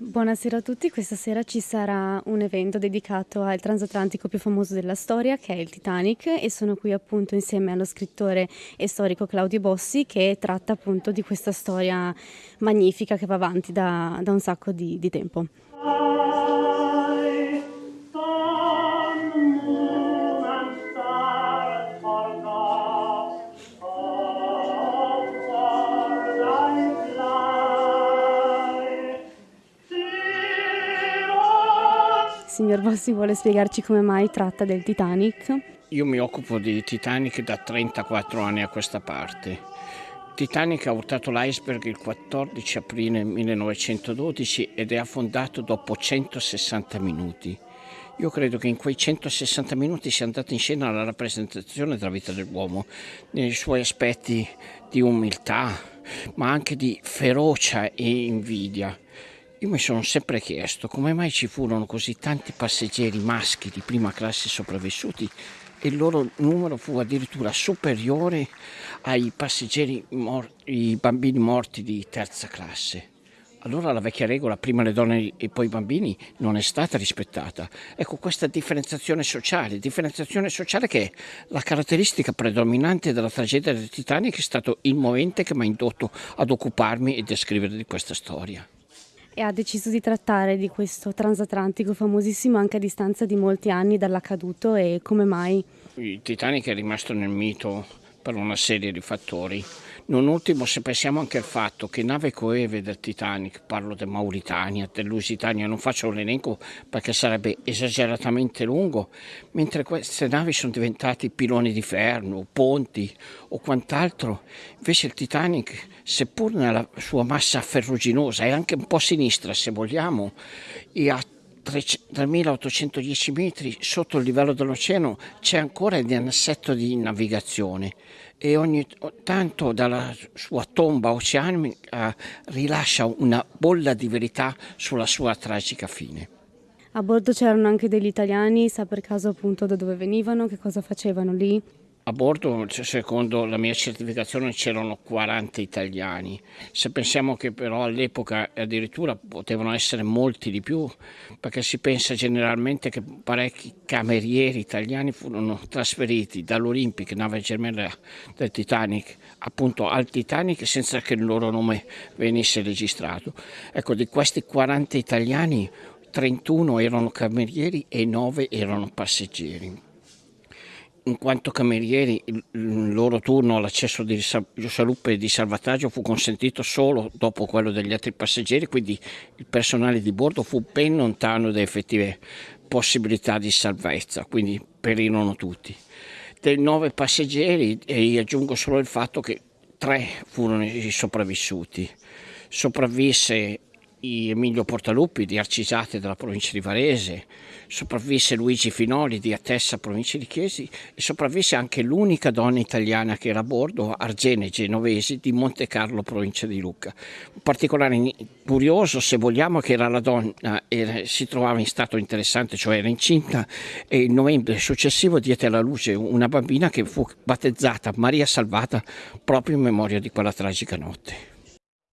Buonasera a tutti, questa sera ci sarà un evento dedicato al transatlantico più famoso della storia che è il Titanic e sono qui appunto insieme allo scrittore e storico Claudio Bossi che tratta appunto di questa storia magnifica che va avanti da, da un sacco di, di tempo. Signor Bossi vuole spiegarci come mai tratta del Titanic? Io mi occupo di Titanic da 34 anni a questa parte. Titanic ha urtato l'iceberg il 14 aprile 1912 ed è affondato dopo 160 minuti. Io credo che in quei 160 minuti sia andata in scena la rappresentazione della vita dell'uomo, nei suoi aspetti di umiltà, ma anche di ferocia e invidia. Io mi sono sempre chiesto come mai ci furono così tanti passeggeri maschi di prima classe sopravvissuti e il loro numero fu addirittura superiore ai passeggeri i bambini morti di terza classe. Allora la vecchia regola, prima le donne e poi i bambini, non è stata rispettata. Ecco questa differenziazione sociale, differenziazione sociale che è la caratteristica predominante della tragedia del Titanic, è stato il movente che mi ha indotto ad occuparmi e a scrivere di questa storia e ha deciso di trattare di questo transatlantico famosissimo anche a distanza di molti anni dall'accaduto e come mai? Il Titanic è rimasto nel mito per una serie di fattori. Non ultimo se pensiamo anche al fatto che nave coeve del Titanic, parlo del Mauritania, del Lusitania, non faccio l'elenco perché sarebbe esageratamente lungo, mentre queste navi sono diventate piloni di ferro, ponti o quant'altro, invece il Titanic, seppur nella sua massa ferruginosa e anche un po' sinistra se vogliamo, e a 3.810 metri sotto il livello dell'oceano c'è ancora il assetto di navigazione e ogni tanto dalla sua tomba oceanica rilascia una bolla di verità sulla sua tragica fine. A bordo c'erano anche degli italiani, sa per caso appunto da dove venivano, che cosa facevano lì? A bordo, secondo la mia certificazione, c'erano 40 italiani. Se pensiamo che però all'epoca addirittura potevano essere molti di più, perché si pensa generalmente che parecchi camerieri italiani furono trasferiti dall'Olympic, nave gemella del Titanic, appunto al Titanic senza che il loro nome venisse registrato. Ecco, di questi 40 italiani 31 erano camerieri e 9 erano passeggeri in quanto camerieri il loro turno all'accesso di salute e di salvataggio fu consentito solo dopo quello degli altri passeggeri, quindi il personale di bordo fu ben lontano da effettive possibilità di salvezza, quindi perirono tutti. Dei nove passeggeri, e aggiungo solo il fatto che tre furono i sopravvissuti. Sopravvisse Emilio Portaluppi di Arcisate della provincia di Varese, sopravvisse Luigi Finoli di Atessa, provincia di Chiesi e sopravvisse anche l'unica donna italiana che era a bordo, Argene Genovesi di Monte Carlo, provincia di Lucca. Un particolare curioso, se vogliamo, che era la donna era, si trovava in stato interessante, cioè era incinta e il novembre successivo diede alla luce una bambina che fu battezzata Maria Salvata proprio in memoria di quella tragica notte.